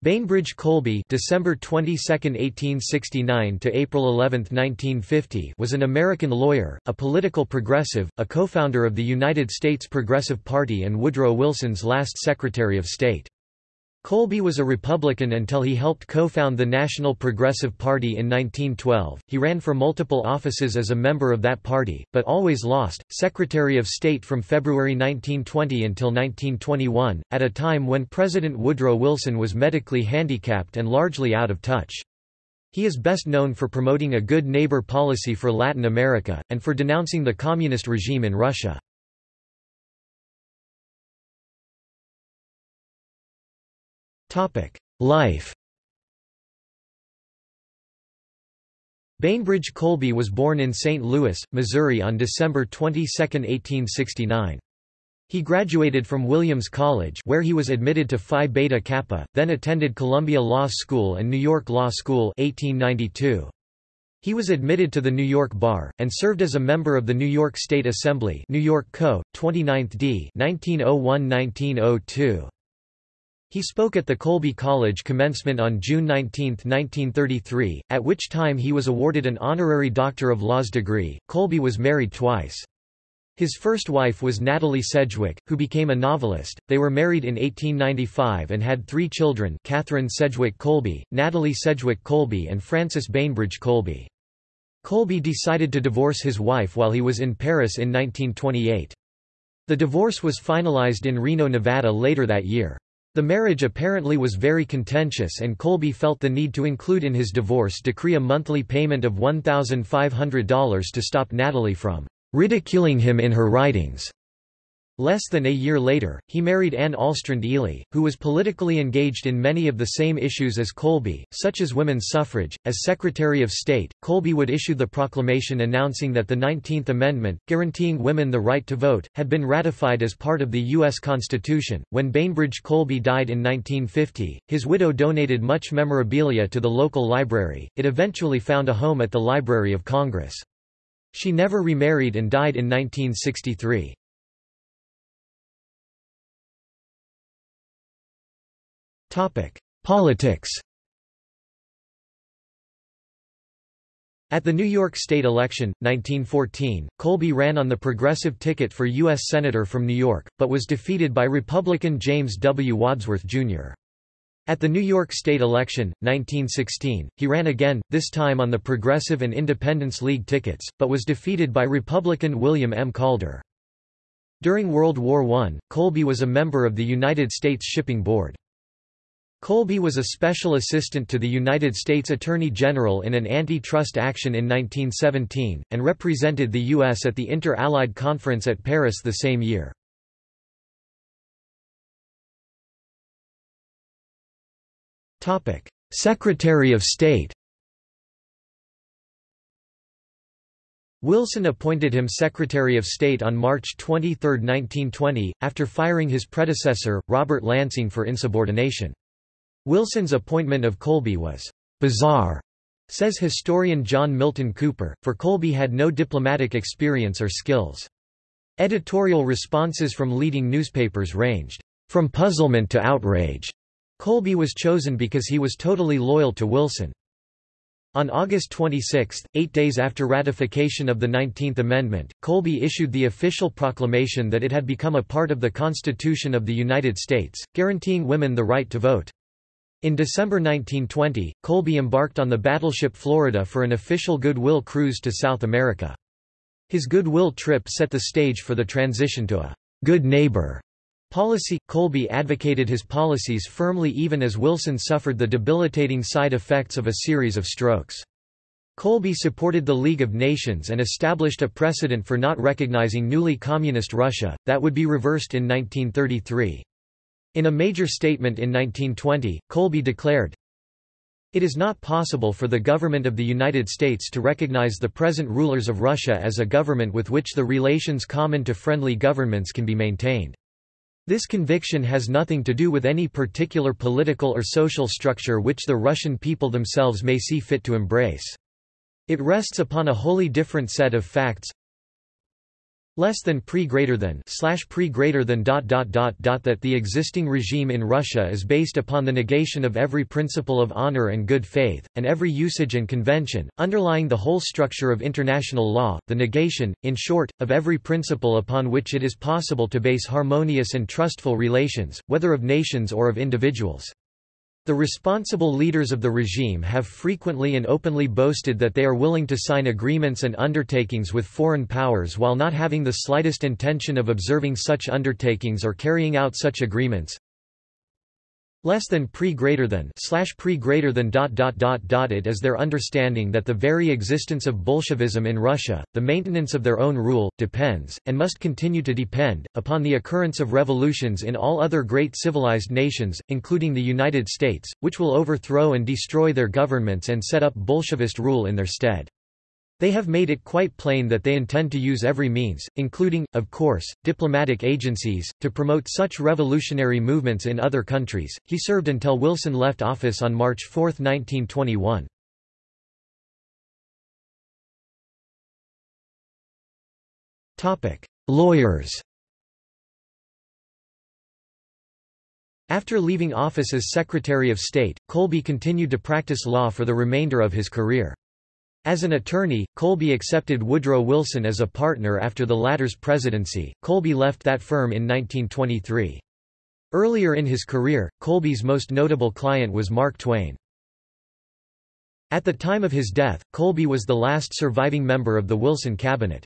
Bainbridge Colby December 22, 1869 to April 11, 1950 was an American lawyer, a political progressive, a co-founder of the United States Progressive Party and Woodrow Wilson's last Secretary of State. Colby was a Republican until he helped co-found the National Progressive Party in 1912. He ran for multiple offices as a member of that party, but always lost. Secretary of State from February 1920 until 1921, at a time when President Woodrow Wilson was medically handicapped and largely out of touch. He is best known for promoting a good neighbor policy for Latin America, and for denouncing the communist regime in Russia. Life Bainbridge Colby was born in St. Louis, Missouri on December 22, 1869. He graduated from Williams College where he was admitted to Phi Beta Kappa, then attended Columbia Law School and New York Law School 1892. He was admitted to the New York Bar, and served as a member of the New York State Assembly New York Co., 29th D 1901–1902. He spoke at the Colby College commencement on June 19, 1933, at which time he was awarded an honorary Doctor of Laws degree. Colby was married twice. His first wife was Natalie Sedgwick, who became a novelist. They were married in 1895 and had three children Catherine Sedgwick Colby, Natalie Sedgwick Colby and Frances Bainbridge Colby. Colby decided to divorce his wife while he was in Paris in 1928. The divorce was finalized in Reno, Nevada later that year. The marriage apparently was very contentious and Colby felt the need to include in his divorce decree a monthly payment of $1,500 to stop Natalie from ridiculing him in her writings. Less than a year later, he married Anne Alstrand Ely, who was politically engaged in many of the same issues as Colby, such as women's suffrage. As Secretary of State, Colby would issue the proclamation announcing that the 19th Amendment, guaranteeing women the right to vote, had been ratified as part of the U.S. Constitution. When Bainbridge Colby died in 1950, his widow donated much memorabilia to the local library. It eventually found a home at the Library of Congress. She never remarried and died in 1963. Politics At the New York State election, 1914, Colby ran on the progressive ticket for U.S. Senator from New York, but was defeated by Republican James W. Wadsworth, Jr. At the New York State election, 1916, he ran again, this time on the Progressive and Independence League tickets, but was defeated by Republican William M. Calder. During World War I, Colby was a member of the United States Shipping Board. Colby was a special assistant to the United States Attorney General in an antitrust action in 1917, and represented the U.S. at the Inter-Allied Conference at Paris the same year. Secretary of State Wilson appointed him Secretary of State on March 23, 1920, after firing his predecessor, Robert Lansing for insubordination. Wilson's appointment of Colby was bizarre, says historian John Milton Cooper, for Colby had no diplomatic experience or skills. Editorial responses from leading newspapers ranged from puzzlement to outrage. Colby was chosen because he was totally loyal to Wilson. On August 26, eight days after ratification of the 19th Amendment, Colby issued the official proclamation that it had become a part of the Constitution of the United States, guaranteeing women the right to vote. In December 1920, Colby embarked on the battleship Florida for an official goodwill cruise to South America. His goodwill trip set the stage for the transition to a good neighbor policy. Colby advocated his policies firmly even as Wilson suffered the debilitating side effects of a series of strokes. Colby supported the League of Nations and established a precedent for not recognizing newly communist Russia, that would be reversed in 1933. In a major statement in 1920, Colby declared, It is not possible for the government of the United States to recognize the present rulers of Russia as a government with which the relations common to friendly governments can be maintained. This conviction has nothing to do with any particular political or social structure which the Russian people themselves may see fit to embrace. It rests upon a wholly different set of facts, less than pre greater than slash pre greater than dot dot dot dot that the existing regime in Russia is based upon the negation of every principle of honor and good faith, and every usage and convention, underlying the whole structure of international law, the negation, in short, of every principle upon which it is possible to base harmonious and trustful relations, whether of nations or of individuals. The responsible leaders of the regime have frequently and openly boasted that they are willing to sign agreements and undertakings with foreign powers while not having the slightest intention of observing such undertakings or carrying out such agreements less than pre greater than slash pre greater than dot dot dot dot it is their understanding that the very existence of Bolshevism in Russia, the maintenance of their own rule, depends, and must continue to depend, upon the occurrence of revolutions in all other great civilized nations, including the United States, which will overthrow and destroy their governments and set up Bolshevist rule in their stead. They have made it quite plain that they intend to use every means, including, of course, diplomatic agencies, to promote such revolutionary movements in other countries. He served until Wilson left office on March 4, 1921. Topic: Lawyers. After leaving office as Secretary of State, Colby continued to practice law for the remainder of his career. As an attorney, Colby accepted Woodrow Wilson as a partner after the latter's presidency. Colby left that firm in 1923. Earlier in his career, Colby's most notable client was Mark Twain. At the time of his death, Colby was the last surviving member of the Wilson cabinet.